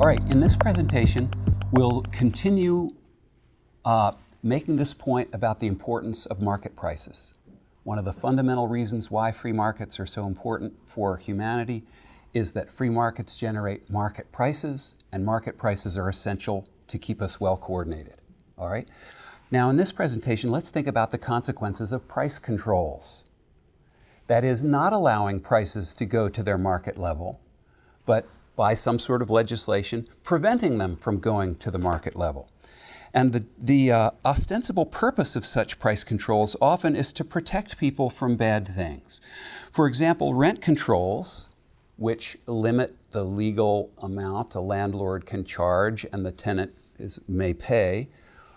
All right, in this presentation, we'll continue uh, making this point about the importance of market prices. One of the fundamental reasons why free markets are so important for humanity is that free markets generate market prices, and market prices are essential to keep us well coordinated. All right? Now, in this presentation, let's think about the consequences of price controls. That is, not allowing prices to go to their market level, but by some sort of legislation preventing them from going to the market level. And the, the uh, ostensible purpose of such price controls often is to protect people from bad things. For example, rent controls, which limit the legal amount a landlord can charge and the tenant is, may pay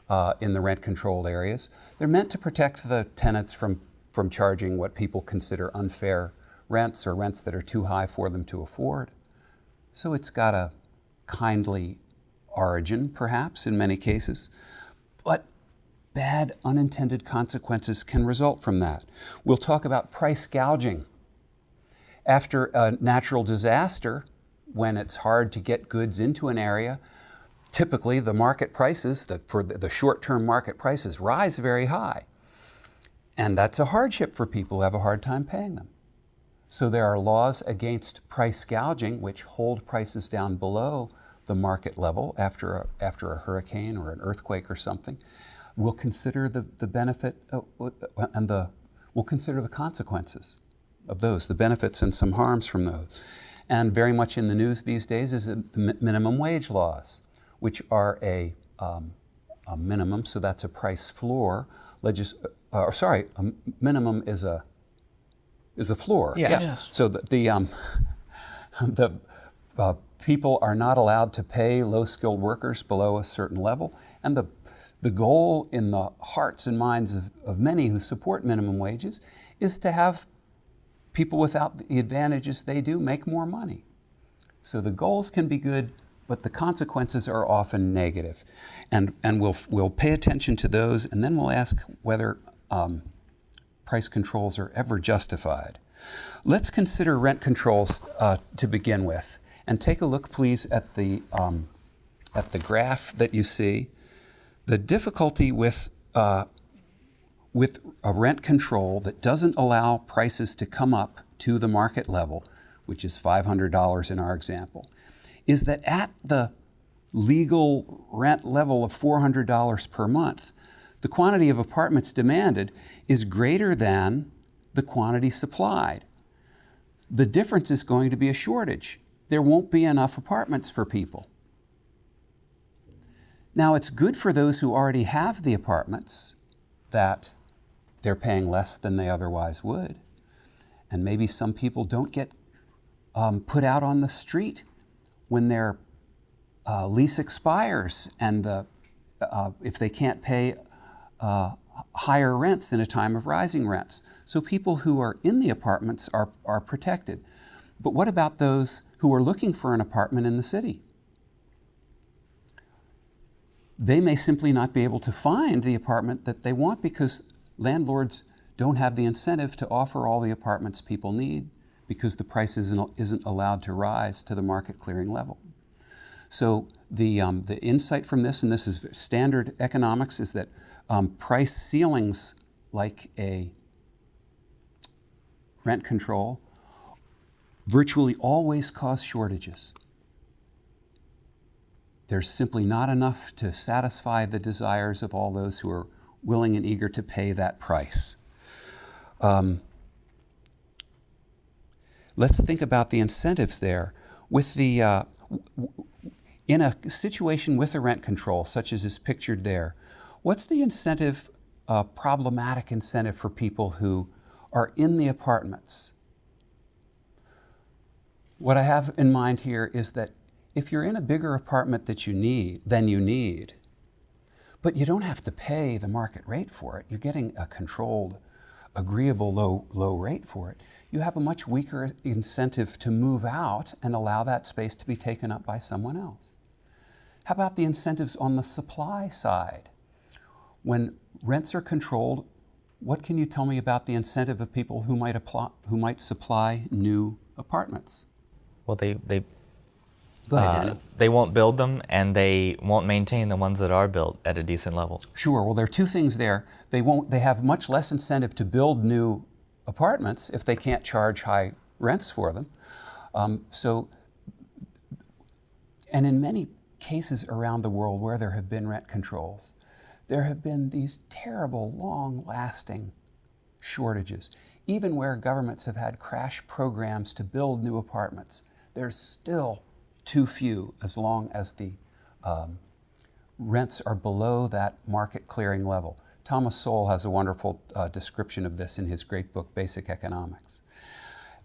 uh, in the rent controlled areas, they're meant to protect the tenants from, from charging what people consider unfair rents or rents that are too high for them to afford. So it's got a kindly origin, perhaps, in many cases. But bad unintended consequences can result from that. We'll talk about price gouging. After a natural disaster, when it's hard to get goods into an area, typically the market prices, the, for the short-term market prices, rise very high. And that's a hardship for people who have a hard time paying them. So there are laws against price gouging which hold prices down below the market level after a, after a hurricane or an earthquake or something. We'll consider the, the benefit of, and the, we'll consider the consequences of those, the benefits and some harms from those. And very much in the news these days is the minimum wage laws, which are a, um, a minimum, so that's a price floor. Legis uh, sorry, a minimum is a is a floor. Yeah. yeah. Yes. So the the, um, the uh, people are not allowed to pay low-skilled workers below a certain level, and the the goal in the hearts and minds of, of many who support minimum wages is to have people without the advantages they do make more money. So the goals can be good, but the consequences are often negative. And, and we'll, we'll pay attention to those, and then we'll ask whether um, price controls are ever justified. Let's consider rent controls uh, to begin with. And take a look, please, at the, um, at the graph that you see. The difficulty with, uh, with a rent control that doesn't allow prices to come up to the market level, which is $500 in our example, is that at the legal rent level of $400 per month, the quantity of apartments demanded is greater than the quantity supplied. The difference is going to be a shortage. There won't be enough apartments for people. Now, it's good for those who already have the apartments that they're paying less than they otherwise would. And maybe some people don't get um, put out on the street when their uh, lease expires and the, uh, if they can't pay uh, higher rents in a time of rising rents. So people who are in the apartments are, are protected. But what about those who are looking for an apartment in the city? They may simply not be able to find the apartment that they want because landlords don't have the incentive to offer all the apartments people need because the price isn't, isn't allowed to rise to the market clearing level. So the, um, the insight from this, and this is standard economics, is that um, price ceilings like a rent control virtually always cause shortages. There's simply not enough to satisfy the desires of all those who are willing and eager to pay that price. Um, let's think about the incentives there. With the, uh, in a situation with a rent control, such as is pictured there, What's the incentive, uh, problematic incentive for people who are in the apartments? What I have in mind here is that if you're in a bigger apartment that you need, than you need, but you don't have to pay the market rate for it, you're getting a controlled, agreeable low, low rate for it, you have a much weaker incentive to move out and allow that space to be taken up by someone else. How about the incentives on the supply side? When rents are controlled, what can you tell me about the incentive of people who might, apply, who might supply new apartments? Well, they, they ahead, uh, they won't build them and they won't maintain the ones that are built at a decent level. Sure. Well, there are two things there. They won't. They have much less incentive to build new apartments if they can't charge high rents for them. Um, so, and in many cases around the world where there have been rent controls, there have been these terrible, long-lasting shortages. Even where governments have had crash programs to build new apartments, there's still too few as long as the um, rents are below that market clearing level. Thomas Sowell has a wonderful uh, description of this in his great book, Basic Economics.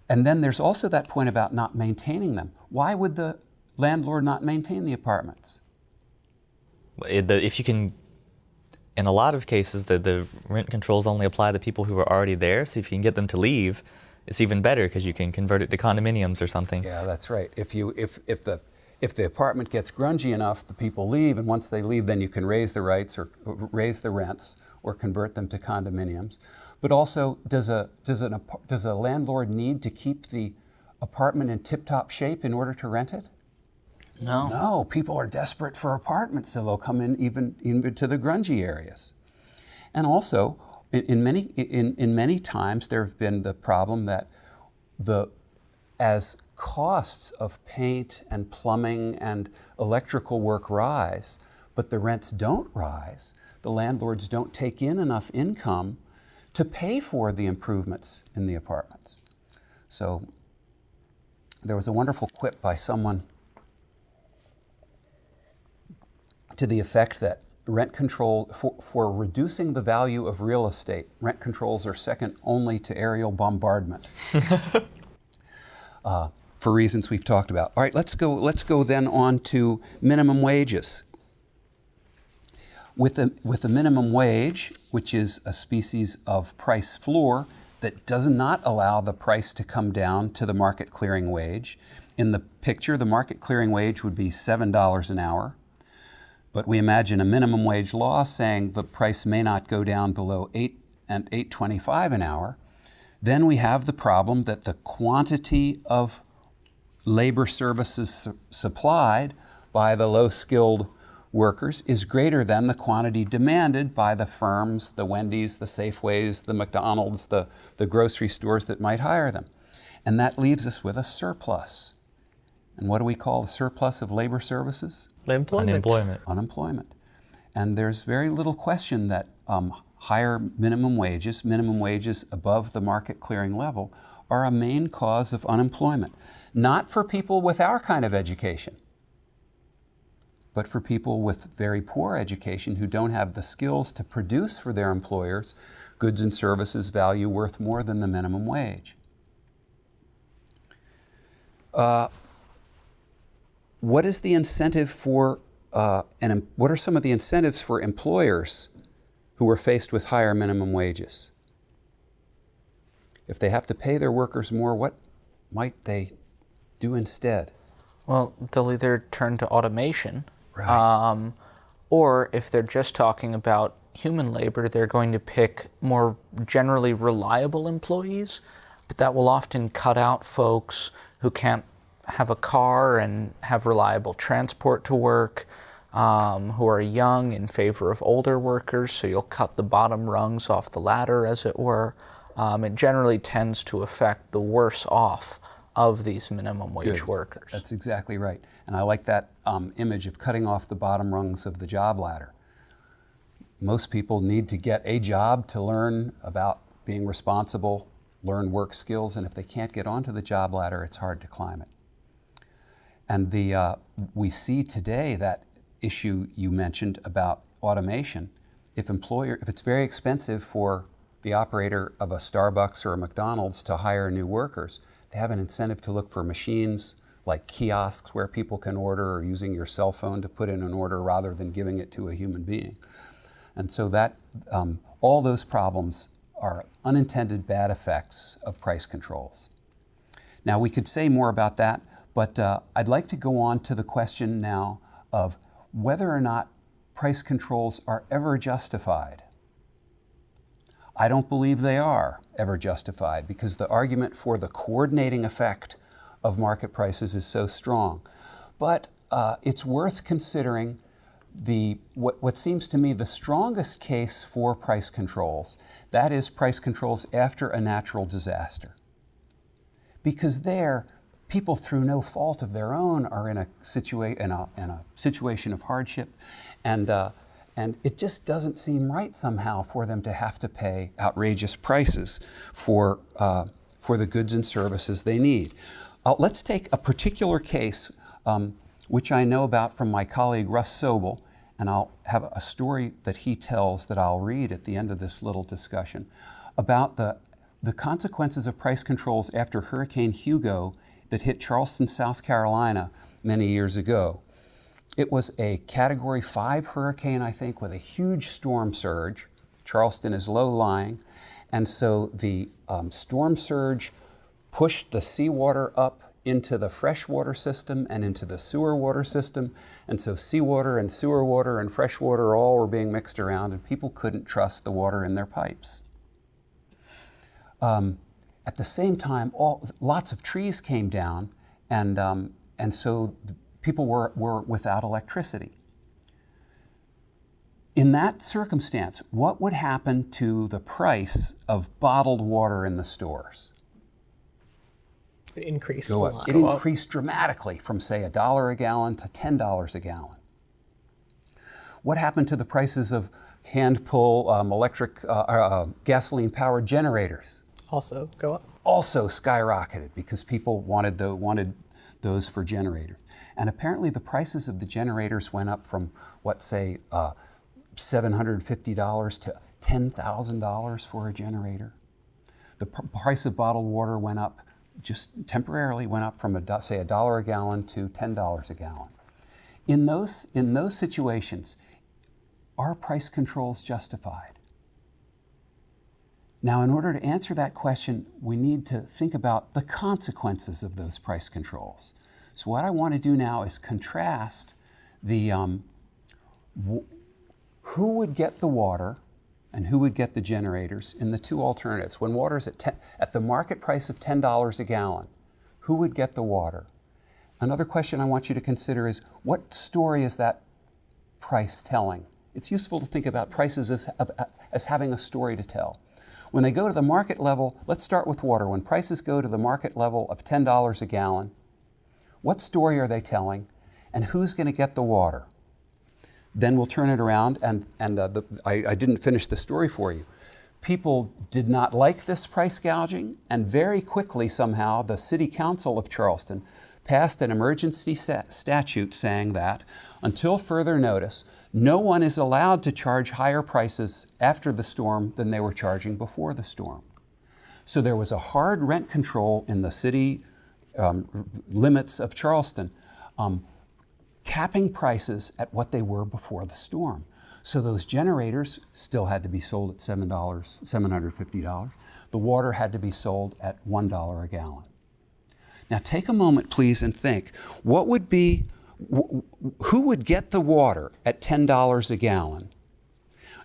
And then there's also that point about not maintaining them. Why would the landlord not maintain the apartments? If you can, in a lot of cases, the, the rent controls only apply to people who are already there. So if you can get them to leave, it's even better because you can convert it to condominiums or something. Yeah, that's right. If you if if the if the apartment gets grungy enough, the people leave, and once they leave, then you can raise the rights or raise the rents or convert them to condominiums. But also, does a does an does a landlord need to keep the apartment in tip-top shape in order to rent it? No. No, people are desperate for apartments, so they'll come in even even to the grungy areas. And also, in, in many in, in many times there have been the problem that the as costs of paint and plumbing and electrical work rise, but the rents don't rise, the landlords don't take in enough income to pay for the improvements in the apartments. So there was a wonderful quip by someone to the effect that rent control, for, for reducing the value of real estate, rent controls are second only to aerial bombardment. uh, for reasons we've talked about. All right, let's go, let's go then on to minimum wages. With the, with the minimum wage, which is a species of price floor that does not allow the price to come down to the market clearing wage. In the picture, the market clearing wage would be $7 an hour. But we imagine a minimum wage law saying the price may not go down below 8 um, and 8.25 an hour. Then we have the problem that the quantity of labor services su supplied by the low-skilled workers is greater than the quantity demanded by the firms, the Wendy's, the Safeways, the McDonald's, the, the grocery stores that might hire them. And that leaves us with a surplus. And what do we call the surplus of labor services? Unemployment. Unemployment. Unemployment. And there's very little question that um, higher minimum wages, minimum wages above the market clearing level, are a main cause of unemployment. Not for people with our kind of education, but for people with very poor education who don't have the skills to produce for their employers goods and services value worth more than the minimum wage. Uh, what is the incentive for, uh, and what are some of the incentives for employers who are faced with higher minimum wages? If they have to pay their workers more, what might they do instead? Well, they'll either turn to automation, right. um, or if they're just talking about human labor, they're going to pick more generally reliable employees, but that will often cut out folks who can't have a car and have reliable transport to work, um, who are young in favor of older workers, so you'll cut the bottom rungs off the ladder, as it were. Um, it generally tends to affect the worse off of these minimum wage Good. workers. That's exactly right. And I like that um, image of cutting off the bottom rungs of the job ladder. Most people need to get a job to learn about being responsible, learn work skills, and if they can't get onto the job ladder, it's hard to climb it. And the, uh, we see today that issue you mentioned about automation. If employer, if it's very expensive for the operator of a Starbucks or a McDonald's to hire new workers, they have an incentive to look for machines like kiosks where people can order or using your cell phone to put in an order rather than giving it to a human being. And so that, um, all those problems are unintended bad effects of price controls. Now we could say more about that, but uh, I'd like to go on to the question now of whether or not price controls are ever justified. I don't believe they are ever justified because the argument for the coordinating effect of market prices is so strong. but uh, it's worth considering the what, what seems to me the strongest case for price controls. That is price controls after a natural disaster. Because there, people through no fault of their own are in a, situa- in a, in a situation of hardship, and, uh, and it just doesn't seem right somehow for them to have to pay outrageous prices for, uh, for the goods and services they need. Uh, let's take a particular case um, which I know about from my colleague Russ Sobel, and I'll have a story that he tells that I'll read at the end of this little discussion about the, the consequences of price controls after Hurricane Hugo that hit Charleston, South Carolina many years ago. It was a Category 5 hurricane, I think, with a huge storm surge. Charleston is low lying, and so the um, storm surge pushed the seawater up into the freshwater system and into the sewer water system. And so seawater and sewer water and freshwater all were being mixed around, and people couldn't trust the water in their pipes. Um, at the same time, all, lots of trees came down, and, um, and so people were, were without electricity. In that circumstance, what would happen to the price of bottled water in the stores? It increased Go a up. lot. It increased dramatically from, say, a dollar a gallon to $10 a gallon. What happened to the prices of hand pull um, electric uh, uh, gasoline powered generators? Also go up. Also skyrocketed because people wanted, the, wanted those for generators. And apparently the prices of the generators went up from, what, say, uh, $750 to $10,000 for a generator. The pr- price of bottled water went up just temporarily went up from a say a dollar a gallon to ten dollars a gallon. In those in those situations, are price controls justified? Now, in order to answer that question, we need to think about the consequences of those price controls. So, what I want to do now is contrast the um, who would get the water and who would get the generators in the two alternatives. When water's at, 10, at the market price of $10 a gallon, who would get the water? Another question I want you to consider is what story is that price telling? It's useful to think about prices as, as having a story to tell. When they go to the market level, let's start with water. When prices go to the market level of $10 a gallon, what story are they telling and who's going to get the water? Then we'll turn it around, and, and uh, the, I, I didn't finish the story for you. People did not like this price gouging, and very quickly, somehow, the City Council of Charleston passed an emergency statute saying that until further notice, no one is allowed to charge higher prices after the storm than they were charging before the storm. So there was a hard rent control in the city um, limits of Charleston. Um, capping prices at what they were before the storm. So those generators still had to be sold at $7, $750. The water had to be sold at $1 a gallon. Now take a moment, please, and think what would be, who would get the water at $10 a gallon?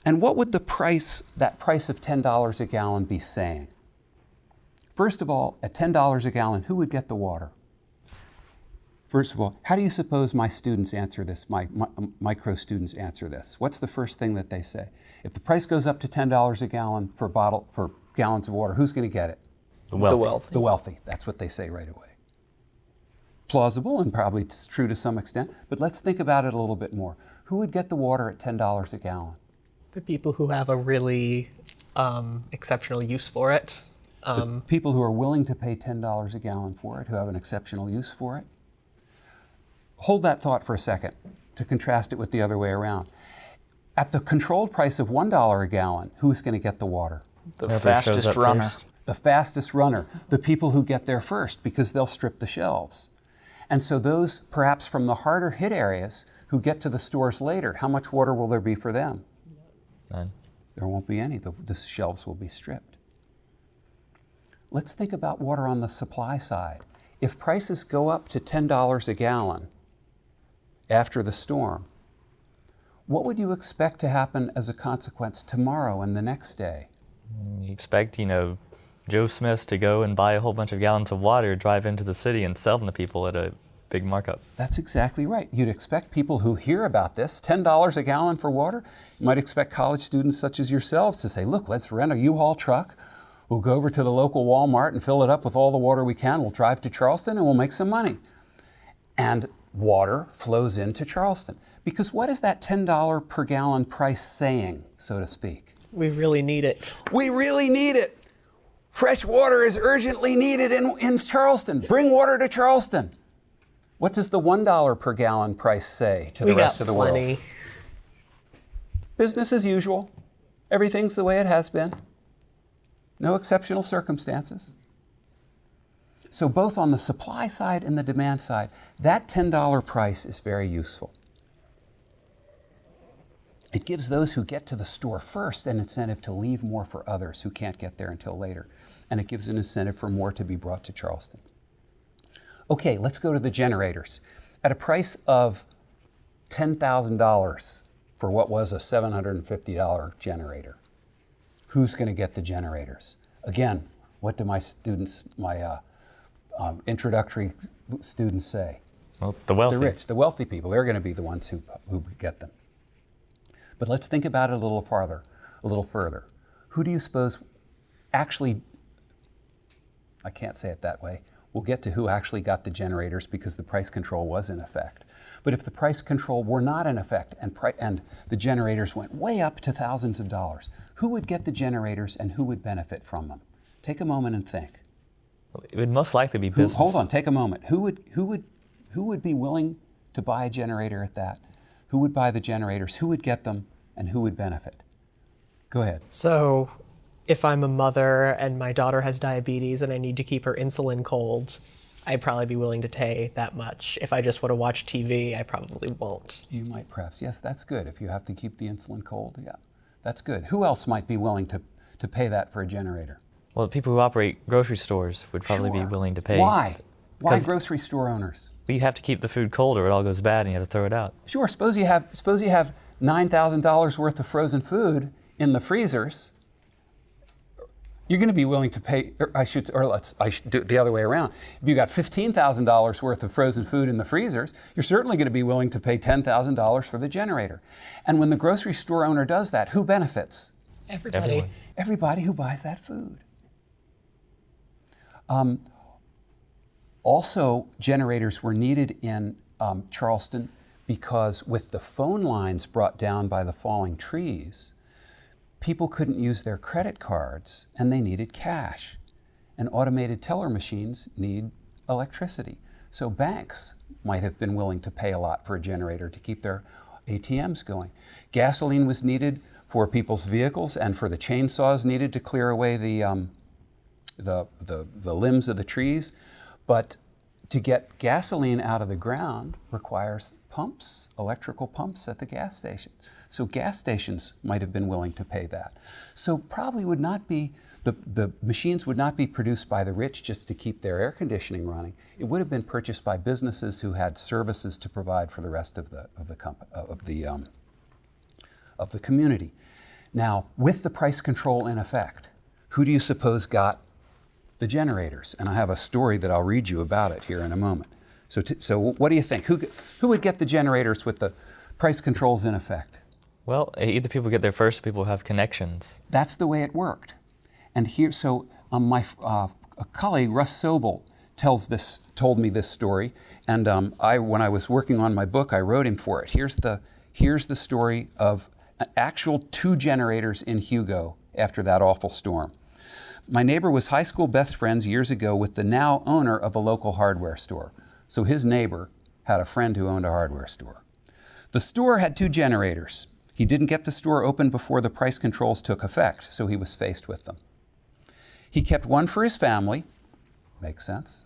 And what would the price, that price of $10 a gallon be saying? First of all, at $10 a gallon, who would get the water? First of all, how do you suppose my students answer this, my, my, um, micro students answer this? What's the first thing that they say? If the price goes up to $10 a gallon for bottle for gallons of water, who's going to get it? The wealthy. The wealthy. The wealthy. That's what they say right away. Plausible and probably true to some extent, but let's think about it a little bit more. Who would get the water at $10 a gallon? The people who have a really um, exceptional use for it. Um, the people who are willing to pay $10 a gallon for it, who have an exceptional use for it. Hold that thought for a second to contrast it with the other way around. At the controlled price of $1 a gallon, who's going to get the water? The Whoever shows fastest runner. first. The fastest runner, the people who get there first because they'll strip the shelves. And so, those perhaps from the harder hit areas who get to the stores later, how much water will there be for them? None. There won't be any. The, the shelves will be stripped. Let's think about water on the supply side. If prices go up to $10 a gallon, after the storm, what would you expect to happen as a consequence tomorrow and the next day? You expect, you know, Joe Smith to go and buy a whole bunch of gallons of water, drive into the city, and sell them to people at a big markup. That's exactly right. You'd expect people who hear about this, $10 a gallon for water, you might expect college students such as yourselves to say, look, let's rent a U-Haul truck. We'll go over to the local Walmart and fill it up with all the water we can. We'll drive to Charleston and we'll make some money. And water flows into Charleston. Because what is that $10 per gallon price saying, so to speak? We really need it. We really need it. Fresh water is urgently needed in, in Charleston. Bring water to Charleston. What does the $1 per gallon price say to the we rest got of the plenty. world? Business as usual. Everything's the way it has been. No exceptional circumstances. So, both on the supply side and the demand side, that $10 price is very useful. It gives those who get to the store first an incentive to leave more for others who can't get there until later. And it gives an incentive for more to be brought to Charleston. Okay, let's go to the generators. At a price of $10,000 for what was a $750 generator, who's going to get the generators? Again, what do my students, my uh, um, introductory students say? Well, the wealthy. The rich, the wealthy people, they're going to be the ones who, who get them. But let's think about it a little farther, a little further. Who do you suppose actually, I can't say it that way, we'll get to who actually got the generators because the price control was in effect. But if the price control were not in effect and, pri- and the generators went way up to thousands of dollars, who would get the generators and who would benefit from them? Take a moment and think. It would most likely be Who, business. hold on, take a moment. Who would, who, would, who would be willing to buy a generator at that? Who would buy the generators? Who would get them? And who would benefit? Go ahead. So, if I'm a mother and my daughter has diabetes and I need to keep her insulin cold, I'd probably be willing to pay that much. If I just want to watch TV, I probably won't. You might perhaps. Yes, that's good. If you have to keep the insulin cold, yeah, that's good. Who else might be willing to, to pay that for a generator? Well, the people who operate grocery stores would probably Sure. be willing to pay. Why? Why grocery store owners? Well, you have to keep the food cold or it all goes bad and you have to throw it out. Sure. Suppose you have suppose you have nine thousand dollars worth of frozen food in the freezers. You're going to be willing to pay. Or I should, or let's. I should do it the other way around. If you got fifteen thousand dollars worth of frozen food in the freezers, you're certainly going to be willing to pay ten thousand dollars for the generator. And when the grocery store owner does that, who benefits? Everybody. Everyone. Everybody who buys that food. Um, also, generators were needed in um, Charleston because, with the phone lines brought down by the falling trees, people couldn't use their credit cards and they needed cash. And automated teller machines need electricity. So, banks might have been willing to pay a lot for a generator to keep their ATMs going. Gasoline was needed for people's vehicles and for the chainsaws needed to clear away the, um, the, the, the limbs of the trees. But to get gasoline out of the ground requires pumps, electrical pumps at the gas station. So gas stations might have been willing to pay that. So probably would not be, the, the machines would not be produced by the rich just to keep their air conditioning running. It would have been purchased by businesses who had services to provide for the rest of the, of the, comp- of the, um, of the community. Now, with the price control in effect, who do you suppose got the generators? And I have a story that I'll read you about it here in a moment. So, so what do you think? Who, who would get the generators with the price controls in effect? Well, either people get there first or people have connections. That's the way it worked. And here, so um, my uh, colleague, Russ Sobel, tells this, told me this story. And um, I, when I was working on my book, I wrote him for it. Here's the, here's the story of actual two generators in Hugo after that awful storm. My neighbor was high school best friends years ago with the now owner of a local hardware store. So his neighbor had a friend who owned a hardware store. The store had two generators. He didn't get the store open before the price controls took effect, so he was faced with them. He kept one for his family, makes sense,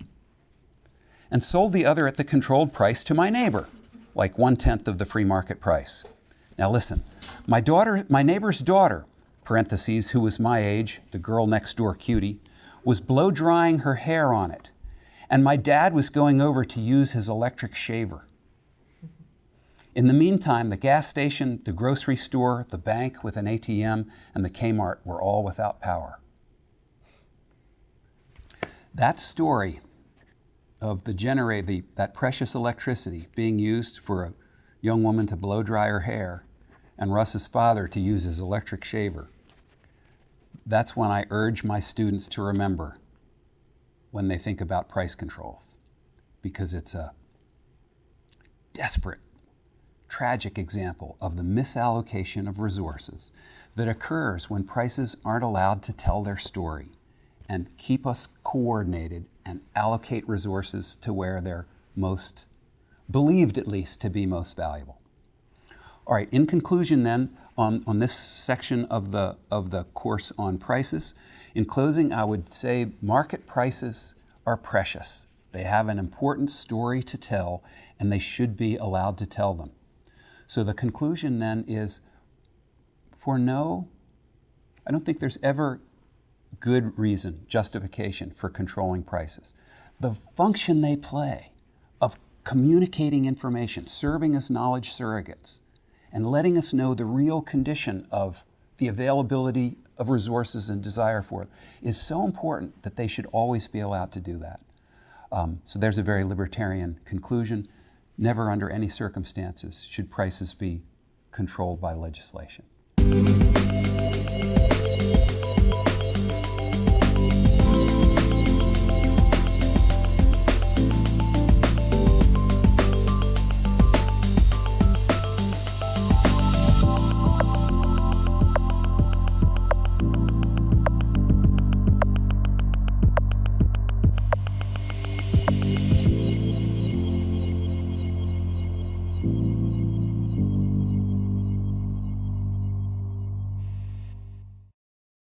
and sold the other at the controlled price to my neighbor, like one tenth of the free market price. Now listen, my daughter, my neighbor's daughter, parentheses, who was my age, the girl next door cutie, was blow drying her hair on it, and my dad was going over to use his electric shaver. In the meantime, the gas station, the grocery store, the bank with an ATM, and the Kmart were all without power. That story of the generator, that precious electricity being used for a young woman to blow dry her hair and Russ's father to use his electric shaver, that's when I urge my students to remember when they think about price controls because it's a desperate, tragic example of the misallocation of resources that occurs when prices aren't allowed to tell their story and keep us coordinated and allocate resources to where they're most believed at least to be most valuable. All right, in conclusion then, on, on this section of the, of the course on prices, in closing, I would say market prices are precious. They have an important story to tell, and they should be allowed to tell them. So the conclusion then is for no, I don't think there's ever good reason, justification for controlling prices. The function they play of communicating information, serving as knowledge surrogates, and letting us know the real condition of the availability of resources and desire for it is so important that they should always be allowed to do that. Um, so there's a very libertarian conclusion. Never under any circumstances should prices be controlled by legislation.